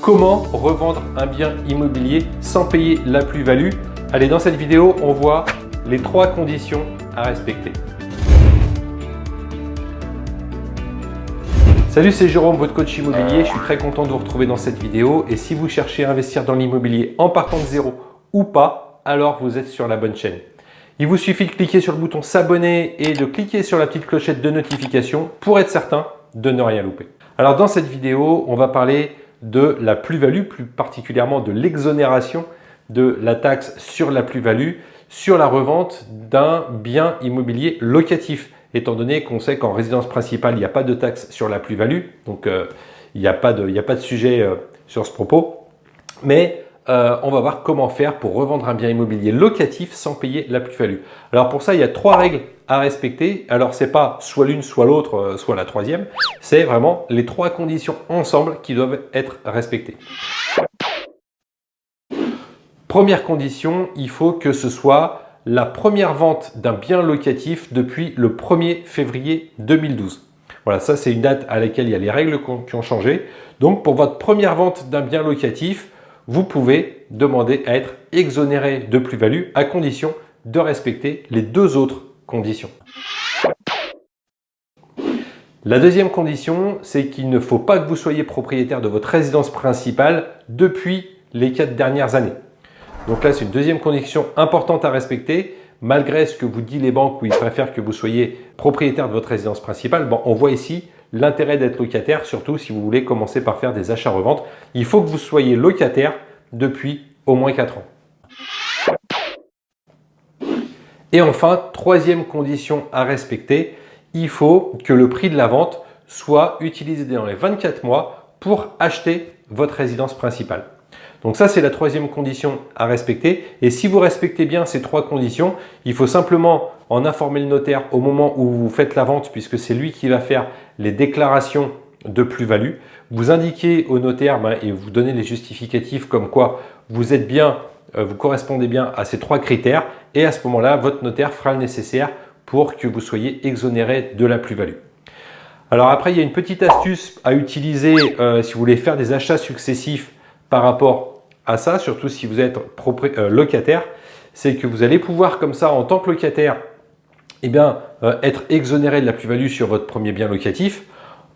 Comment revendre un bien immobilier sans payer la plus-value? Allez, dans cette vidéo, on voit les trois conditions à respecter. Salut, c'est Jérôme, votre coach immobilier. Je suis très content de vous retrouver dans cette vidéo. Et si vous cherchez à investir dans l'immobilier en partant de zéro ou pas, alors vous êtes sur la bonne chaîne. Il vous suffit de cliquer sur le bouton s'abonner et de cliquer sur la petite clochette de notification pour être certain de ne rien louper. Alors dans cette vidéo, on va parler de la plus-value, plus particulièrement de l'exonération de la taxe sur la plus-value sur la revente d'un bien immobilier locatif, étant donné qu'on sait qu'en résidence principale, il n'y a pas de taxe sur la plus-value, donc euh, il n'y a, pas de, sujet euh, sur ce propos. Mais euh, on va voir comment faire pour revendre un bien immobilier locatif sans payer la plus-value. Alors pour ça, il y a trois règles à respecter. Alors c'est pas soit l'une, soit l'autre, euh, soit la troisième. C'est vraiment les trois conditions ensemble qui doivent être respectées. Première condition, il faut que ce soit la première vente d'un bien locatif depuis le 1er février 2012. Voilà, ça c'est une date à laquelle il y a les règles qui ont changé. Donc pour votre première vente d'un bien locatif, vous pouvez demander à être exonéré de plus-value à condition de respecter les deux autres conditions. La deuxième condition, c'est qu'il ne faut pas que vous soyez propriétaire de votre résidence principale depuis les quatre dernières années. Donc là, c'est une deuxième condition importante à respecter. Malgré ce que vous disent les banques où ils préfèrent que vous soyez propriétaire de votre résidence principale, bon, on voit ici l'intérêt d'être locataire, surtout si vous voulez commencer par faire des achats-reventes. Il faut que vous soyez locataire depuis au moins 4 ans. Et enfin, troisième condition à respecter, il faut que le prix de la vente soit utilisé dans les 24 mois pour acheter votre résidence principale. Donc ça, c'est la troisième condition à respecter. Et si vous respectez bien ces trois conditions, il faut simplement en informer le notaire au moment où vous faites la vente, puisque c'est lui qui va faire les déclarations de plus-value. Vous indiquez au notaire ben, et vous donnez les justificatifs comme quoi vous êtes bien, euh, vous correspondez bien à ces trois critères et à ce moment-là, votre notaire fera le nécessaire pour que vous soyez exonéré de la plus-value. Alors après, il y a une petite astuce à utiliser euh, si vous voulez faire des achats successifs par rapport à ça, surtout si vous êtes euh, locataire, c'est que vous allez pouvoir comme ça, en tant que locataire, eh bien, être exonéré de la plus-value sur votre premier bien locatif.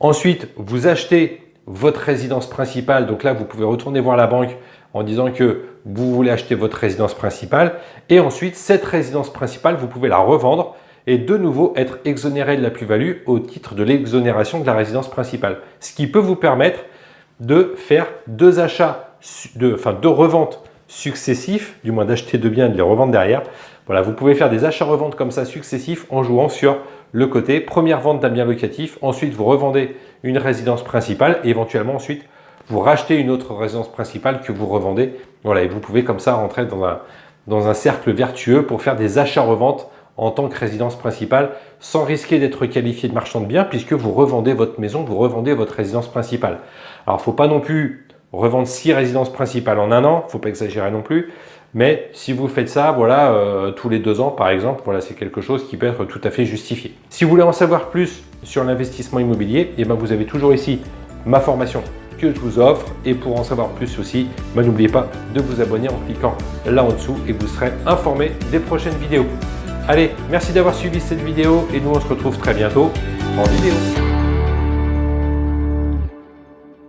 Ensuite, vous achetez votre résidence principale. Donc là, vous pouvez retourner voir la banque en disant que vous voulez acheter votre résidence principale. Et ensuite, cette résidence principale, vous pouvez la revendre et de nouveau être exonéré de la plus-value au titre de l'exonération de la résidence principale. Ce qui peut vous permettre de faire deux achats, de, enfin deux reventes successifs, du moins d'acheter deux biens et de les revendre derrière. Voilà, vous pouvez faire des achats-reventes comme ça successifs en jouant sur le côté première vente d'un bien locatif, ensuite vous revendez une résidence principale et éventuellement ensuite vous rachetez une autre résidence principale que vous revendez. Voilà, et vous pouvez comme ça rentrer dans un, dans un cercle vertueux pour faire des achats-reventes en tant que résidence principale sans risquer d'être qualifié de marchand de biens puisque vous revendez votre maison, vous revendez votre résidence principale. Alors, il ne faut pas non plus revendre six résidences principales en un an, il ne faut pas exagérer non plus. Mais si vous faites ça, voilà, euh, tous les deux ans par exemple, voilà, c'est quelque chose qui peut être tout à fait justifié. Si vous voulez en savoir plus sur l'investissement immobilier, eh ben, vous avez toujours ici ma formation que je vous offre. Et pour en savoir plus aussi, ben, n'oubliez pas de vous abonner en cliquant là en dessous et vous serez informé des prochaines vidéos. Allez, merci d'avoir suivi cette vidéo et nous on se retrouve très bientôt en vidéo.